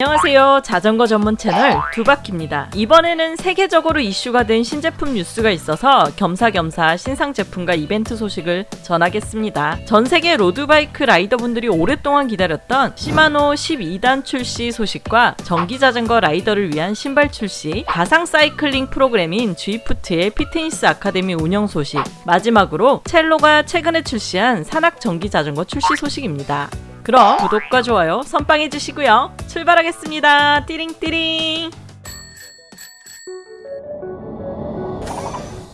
안녕하세요. 자전거 전문 채널 두바퀴입니다. 이번에는 세계적으로 이슈가 된 신제품 뉴스가 있어서 겸사겸사 신상 제품과 이벤트 소식을 전하겠습니다. 전 세계 road bike 라이더분들이 오랫동안 기다렸던 시마노 12단 출시 소식과 전기 자전거 라이더를 위한 신발 출시, 가상 사이클링 프로그램인 Zwift의 피트니스 아카데미 운영 소식, 마지막으로 첼로가 최근에 출시한 산악 전기 자전거 출시 소식입니다. 그럼 구독과 좋아요 선빵해 주시고요. 출발하겠습니다. 띠링띠링.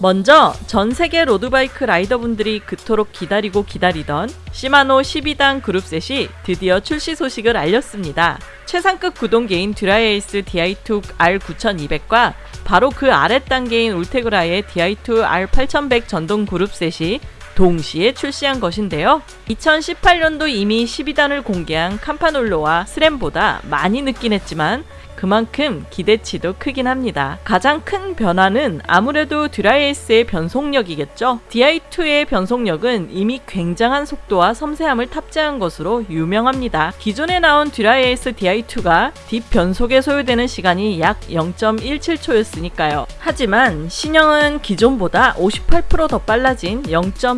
먼저 전 세계 road bike 라이더분들이 그토록 기다리고 기다리던 시마노 12단 groupset이 드디어 출시 소식을 알렸습니다. 최상급 구동계인 듀라에이스 DI2 R9200과 바로 그 아랫 단계인 울테그라의 DI2 R8100 전동 groupset이 동시에 출시한 것인데요. 2018년도 이미 12단을 공개한 캄파놀로와 스램보다 많이 늦긴 했지만 그만큼 기대치도 크긴 합니다. 가장 큰 변화는 아무래도 듀라에이스의 변속력이겠죠. DI2의 변속력은 이미 굉장한 속도와 섬세함을 탑재한 것으로 유명합니다. 기존에 나온 듀라에이스 DI2가 뒷 변속에 소요되는 시간이 약 0.17초였으니까요. 하지만 신형은 기존보다 58%더 빨라진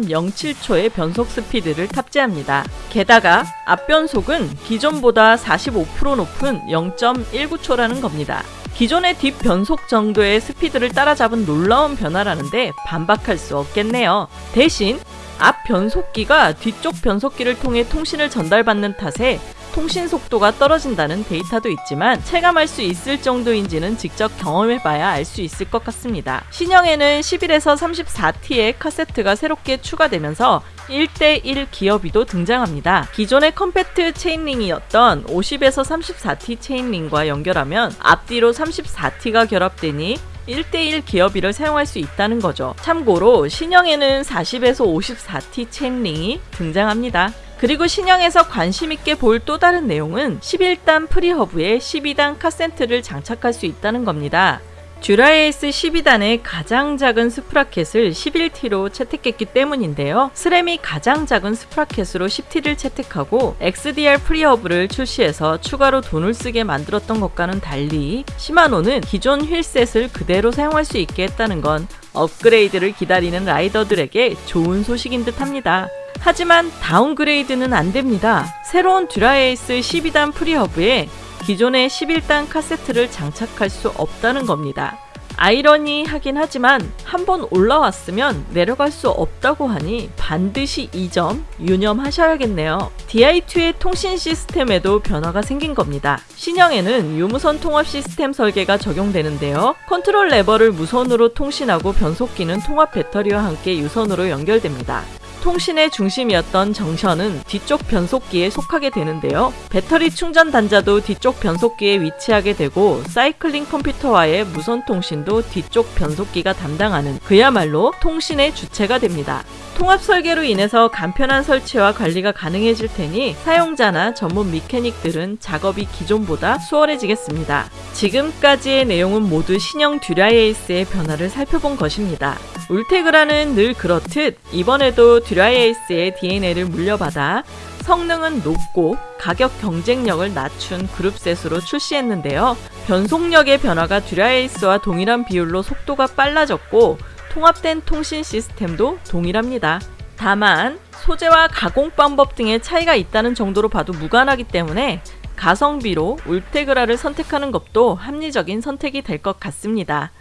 0.07초의 변속 스피드를 탑재합니다. 게다가 앞변속은 기존보다 45% 높은 0.19초 라는 겁니다. 기존의 뒷 변속 정도의 스피드를 따라잡은 놀라운 변화라는데 반박할 수 없겠네요. 대신 앞 변속기가 뒤쪽 변속기를 통해 통신을 전달받는 탓에 통신 속도가 떨어진다는 데이터도 있지만 체감할 수 있을 정도인지는 직접 경험해봐야 알 수 있을 것 같습니다. 신형에는 11에서 34T의 카세트가 새롭게 추가되면서 1대1 기어비도 등장합니다. 기존의 컴팩트 chainring이었던 50에서 34T chainring과 연결하면 앞뒤로 34T가 결합되니 1대1 기어비를 사용할 수 있다는 거죠. 참고로 신형에는 40에서 54T chainring이 등장합니다. 그리고 신형에서 관심 있게 볼 또 다른 내용은 11단 freehub에 12단 카세트를 장착할 수 있다는 겁니다. 듀라에이스 12단의 가장 작은 sprocket을 11T로 채택했기 때문인데요. 스램이 가장 작은 sprocket으로 10T를 채택하고 XDR freehub를 출시해서 추가로 돈을 쓰게 만들었던 것과는 달리 시마노는 기존 wheelset을 그대로 사용할 수 있게 했다는 건 업그레이드를 기다리는 라이더들에게 좋은 소식인 듯 합니다. 하지만 downgrade는 안됩니다. 새로운 듀라에이스 12단 freehub에 기존의 11단 카세트를 장착할 수 없다는 겁니다. 아이러니하긴 하지만 한번 올라왔으면 내려갈 수 없다고 하니 반드시 이 점 유념하셔야겠네요. DI2의 통신 시스템에도 변화가 생긴 겁니다. 신형에는 유무선 통합 시스템 설계가 적용되는데요. 컨트롤 레버를 무선으로 통신하고 변속기는 통합 배터리와 함께 유선으로 연결됩니다. 통신의 중심이었던 정션은 뒤쪽 변속기에 속하게 되는데요. 배터리 충전 단자도 뒤쪽 변속기에 위치하게 되고 사이클링 컴퓨터와의 무선 통신도 뒤쪽 변속기가 담당하는 그야말로 통신의 주체가 됩니다. 통합 설계로 인해서 간편한 설치와 관리가 가능해질 테니 사용자나 전문 미케닉들은 작업이 기존보다 수월해지겠습니다. 지금까지의 내용은 모두 신형 듀라에이스의 변화를 살펴본 것입니다. 울테그라는 늘 그렇듯 이번에도 듀라에이스의 DNA를 물려받아 성능은 높고 가격 경쟁력을 낮춘 그룹셋으로 출시했는데요. 변속력의 변화가 듀라에이스와 동일한 비율로 속도가 빨라졌고 통합된 통신 시스템도 동일합니다. 다만 소재와 가공 방법 등의 차이가 있다는 정도로 봐도 무관하기 때문에 가성비로 울테그라를 선택하는 것도 합리적인 선택이 될 것 같습니다.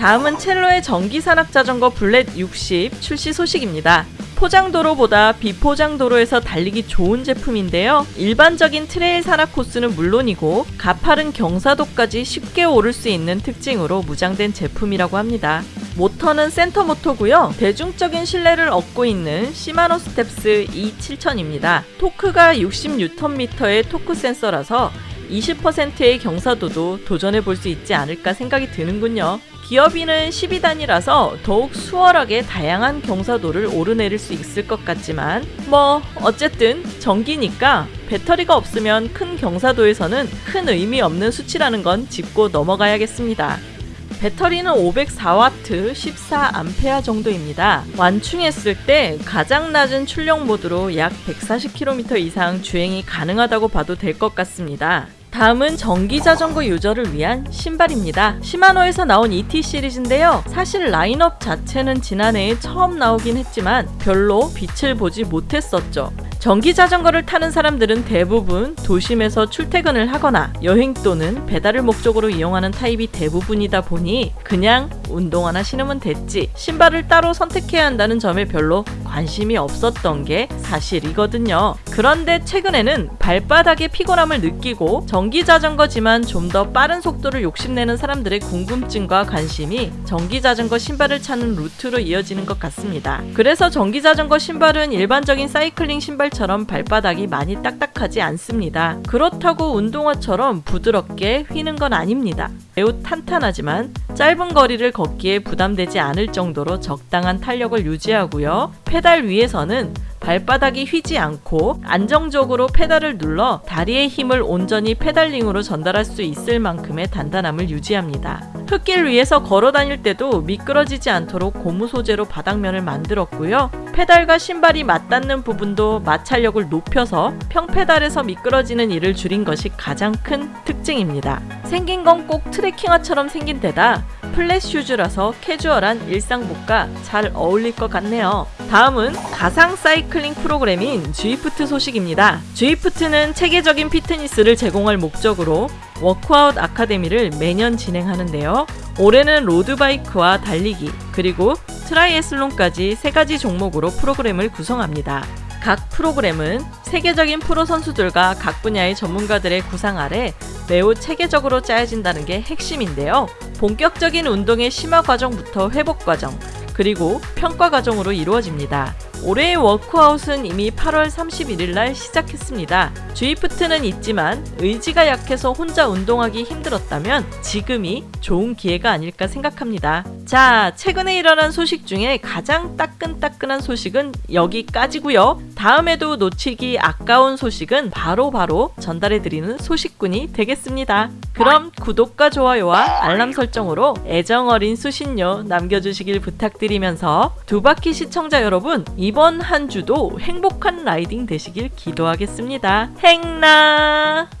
다음은 첼로의 전기 산악 자전거 불렛 60 출시 소식입니다. 포장도로보다 비포장도로에서 달리기 좋은 제품인데요. 일반적인 트레일 산악 코스는 물론이고 가파른 경사도까지 쉽게 오를 수 있는 특징으로 무장된 제품이라고 합니다. 모터는 센터 모터고요. 대중적인 신뢰를 얻고 있는 시마노 스텝스 E7000입니다. 토크가 60Nm의 토크 센서라서 20%의 경사도도 도전해 볼 수 있지 않을까 생각이 드는군요. 기어비는 12단이라서 더욱 수월하게 다양한 경사도를 오르내릴 수 있을 것 같지만 뭐 어쨌든 전기니까 배터리가 없으면 큰 경사도에서는 큰 의미 없는 수치라는 건 짚고 넘어가야겠습니다. 배터리는 504W 14A 정도입니다. 완충했을 때 가장 낮은 출력 모드로 약 140km 이상 주행이 가능하다고 봐도 될 것 같습니다. 다음은 전기 자전거 유저를 위한 신발입니다. 시마노에서 나온 ET 시리즈인데요. 사실 라인업 자체는 지난해에 처음 나오긴 했지만 별로 빛을 보지 못했었죠. 전기 자전거를 타는 사람들은 대부분 도심에서 출퇴근을 하거나 여행 또는 배달을 목적으로 이용하는 타입이 대부분이다 보니 그냥 운동화나 신으면 됐지 신발을 따로 선택해야 한다는 점에 별로 관심이 없었던 게 사실이거든요. 그런데 최근에는 발바닥에 피곤함을 느끼고 전기 자전거지만 좀 더 빠른 속도를 욕심내는 사람들의 궁금증과 관심이 전기 자전거 신발을 찾는 루트로 이어지는 것 같습니다. 그래서 전기 자전거 신발은 일반적인 사이클링 신발처럼 발바닥이 많이 딱딱하지 않습니다. 그렇다고 운동화처럼 부드럽게 휘는 건 아닙니다. 매우 탄탄하지만 짧은 거리를 걷기에 부담되지 않을 정도로 적당한 탄력을 유지하고요. 페달 위에서는 발바닥이 휘지 않고 안정적으로 페달을 눌러 다리의 힘을 온전히 페달링으로 전달할 수 있을 만큼의 단단함을 유지합니다. 흙길 위에서 걸어 다닐 때도 미끄러지지 않도록 고무 소재로 바닥면을 만들었고요. 페달과 신발이 맞닿는 부분도 마찰력을 높여서 평페달에서 미끄러지는 일을 줄인 것이 가장 큰 특징입니다. 생긴 건 꼭 트레킹화처럼 생긴 데다 플랫 슈즈라서 캐주얼한 일상복과 잘 어울릴 것 같네요. 다음은 가상 사이클링 프로그램인 Zwift 소식입니다. Zwift는 체계적인 피트니스를 제공할 목적으로 워크아웃 아카데미를 매년 진행하는데요. 올해는 road bike와 달리기, 그리고 트라이애슬론까지 세 가지 종목으로 프로그램을 구성합니다. 각 프로그램은 세계적인 프로 선수들과 각 분야의 전문가들의 구상 아래 매우 체계적으로 짜여진다는 게 핵심인데요. 본격적인 운동의 심화 과정부터 회복 과정, 그리고 평가 과정으로 이루어집니다. 올해의 워크아웃은 이미 8월 31일 날 시작했습니다. 주이프트는 있지만 의지가 약해서 혼자 운동하기 힘들었다면 지금이 좋은 기회가 아닐까 생각합니다. 자, 최근에 일어난 소식 중에 가장 따끈따끈한 소식은 여기까지고요. 다음에도 놓치기 아까운 소식은 바로바로 바로 전달해드리는 소식꾼이 되겠습니다. 그럼 구독과 좋아요와 알람 설정으로 애정어린 수신료 남겨주시길 부탁드리면서 두바퀴 시청자 여러분 이번 한 주도 행복한 라이딩 되시길 기도하겠습니다. 행나!